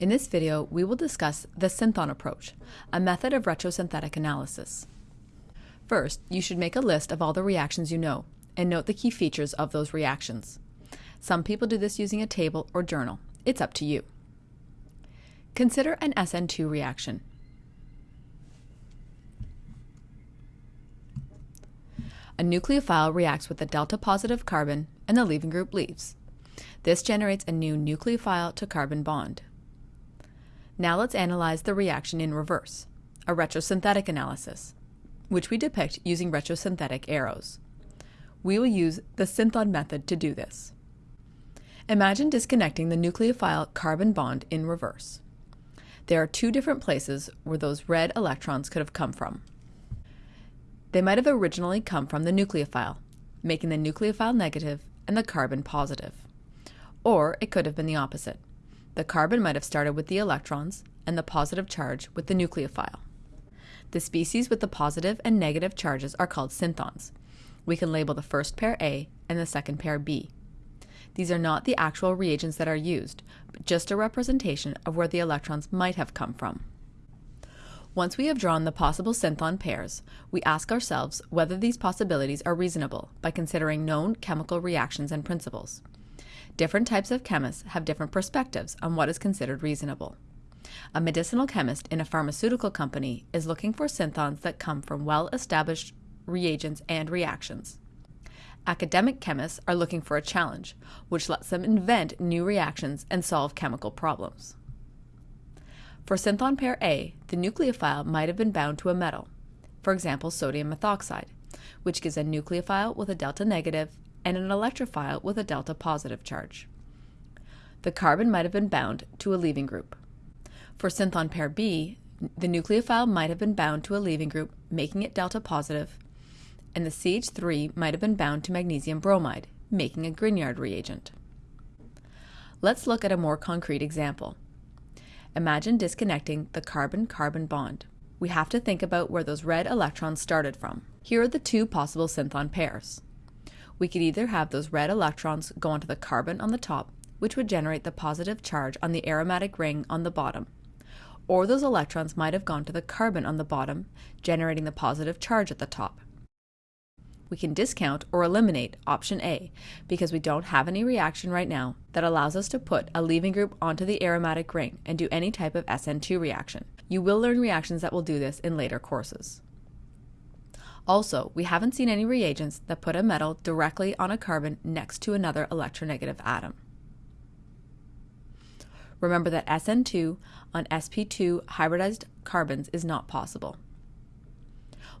In this video, we will discuss the synthon approach, a method of retrosynthetic analysis. First, you should make a list of all the reactions you know and note the key features of those reactions. Some people do this using a table or journal. It's up to you. Consider an SN2 reaction. A nucleophile reacts with a delta positive carbon and the leaving group leaves. This generates a new nucleophile to carbon bond. Now let's analyze the reaction in reverse, a retrosynthetic analysis, which we depict using retrosynthetic arrows. We will use the synthon method to do this. Imagine disconnecting the nucleophile carbon bond in reverse. There are two different places where those red electrons could have come from. They might have originally come from the nucleophile, making the nucleophile negative and the carbon positive. Or it could have been the opposite. The carbon might have started with the electrons and the positive charge with the nucleophile. The species with the positive and negative charges are called synthons. We can label the first pair A and the second pair B. These are not the actual reagents that are used, but just a representation of where the electrons might have come from. Once we have drawn the possible synthon pairs, we ask ourselves whether these possibilities are reasonable by considering known chemical reactions and principles. Different types of chemists have different perspectives on what is considered reasonable. A medicinal chemist in a pharmaceutical company is looking for synthons that come from well-established reagents and reactions. Academic chemists are looking for a challenge, which lets them invent new reactions and solve chemical problems. For synthon pair A, the nucleophile might have been bound to a metal, for example sodium methoxide, which gives a nucleophile with a delta negative and an electrophile with a delta positive charge. The carbon might have been bound to a leaving group. For synthon pair B, the nucleophile might have been bound to a leaving group, making it delta positive, and the CH3 might have been bound to magnesium bromide, making a Grignard reagent. Let's look at a more concrete example. Imagine disconnecting the carbon-carbon bond. We have to think about where those red electrons started from. Here are the two possible synthon pairs we could either have those red electrons go onto the carbon on the top, which would generate the positive charge on the aromatic ring on the bottom, or those electrons might have gone to the carbon on the bottom, generating the positive charge at the top. We can discount or eliminate option A because we don't have any reaction right now that allows us to put a leaving group onto the aromatic ring and do any type of SN2 reaction. You will learn reactions that will do this in later courses. Also, we haven't seen any reagents that put a metal directly on a carbon next to another electronegative atom. Remember that SN2 on sp2 hybridized carbons is not possible.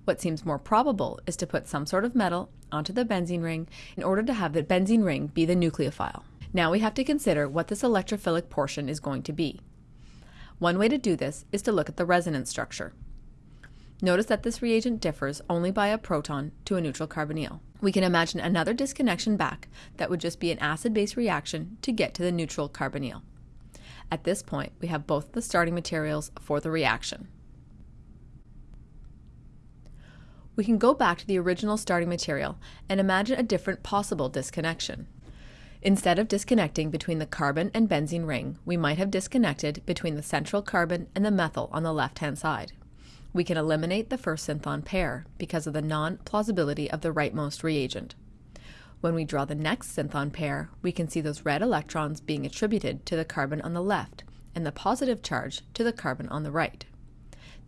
What seems more probable is to put some sort of metal onto the benzene ring in order to have the benzene ring be the nucleophile. Now we have to consider what this electrophilic portion is going to be. One way to do this is to look at the resonance structure. Notice that this reagent differs only by a proton to a neutral carbonyl. We can imagine another disconnection back that would just be an acid-base reaction to get to the neutral carbonyl. At this point, we have both the starting materials for the reaction. We can go back to the original starting material and imagine a different possible disconnection. Instead of disconnecting between the carbon and benzene ring, we might have disconnected between the central carbon and the methyl on the left-hand side we can eliminate the first synthon pair because of the non-plausibility of the rightmost reagent. When we draw the next synthon pair, we can see those red electrons being attributed to the carbon on the left and the positive charge to the carbon on the right.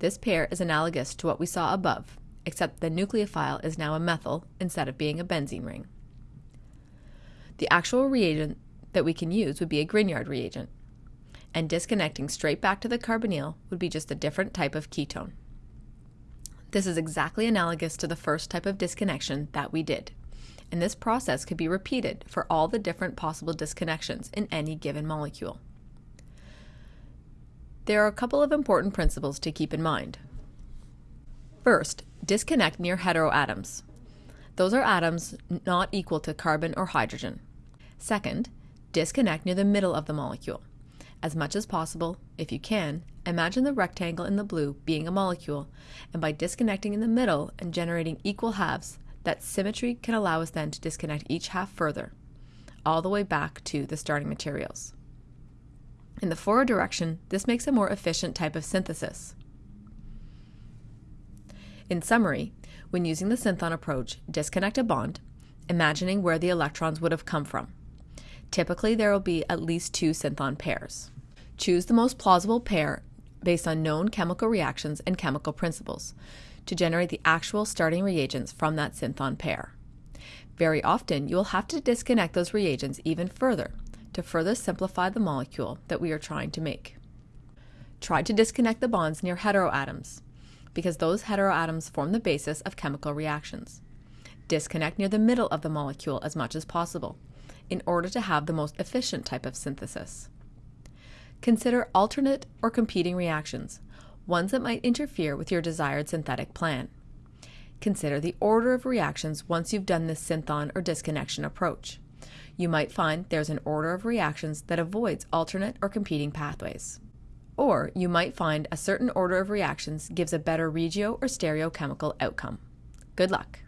This pair is analogous to what we saw above, except the nucleophile is now a methyl instead of being a benzene ring. The actual reagent that we can use would be a Grignard reagent, and disconnecting straight back to the carbonyl would be just a different type of ketone. This is exactly analogous to the first type of disconnection that we did. And this process could be repeated for all the different possible disconnections in any given molecule. There are a couple of important principles to keep in mind. First, disconnect near heteroatoms. Those are atoms not equal to carbon or hydrogen. Second, disconnect near the middle of the molecule. As much as possible, if you can, imagine the rectangle in the blue being a molecule, and by disconnecting in the middle and generating equal halves, that symmetry can allow us then to disconnect each half further, all the way back to the starting materials. In the forward direction, this makes a more efficient type of synthesis. In summary, when using the synthon approach, disconnect a bond, imagining where the electrons would have come from. Typically, there will be at least two synthon pairs. Choose the most plausible pair based on known chemical reactions and chemical principles to generate the actual starting reagents from that synthon pair. Very often, you will have to disconnect those reagents even further to further simplify the molecule that we are trying to make. Try to disconnect the bonds near heteroatoms, because those heteroatoms form the basis of chemical reactions. Disconnect near the middle of the molecule as much as possible, in order to have the most efficient type of synthesis. Consider alternate or competing reactions, ones that might interfere with your desired synthetic plan. Consider the order of reactions once you've done this synthon or disconnection approach. You might find there's an order of reactions that avoids alternate or competing pathways. Or you might find a certain order of reactions gives a better regio or stereochemical outcome. Good luck!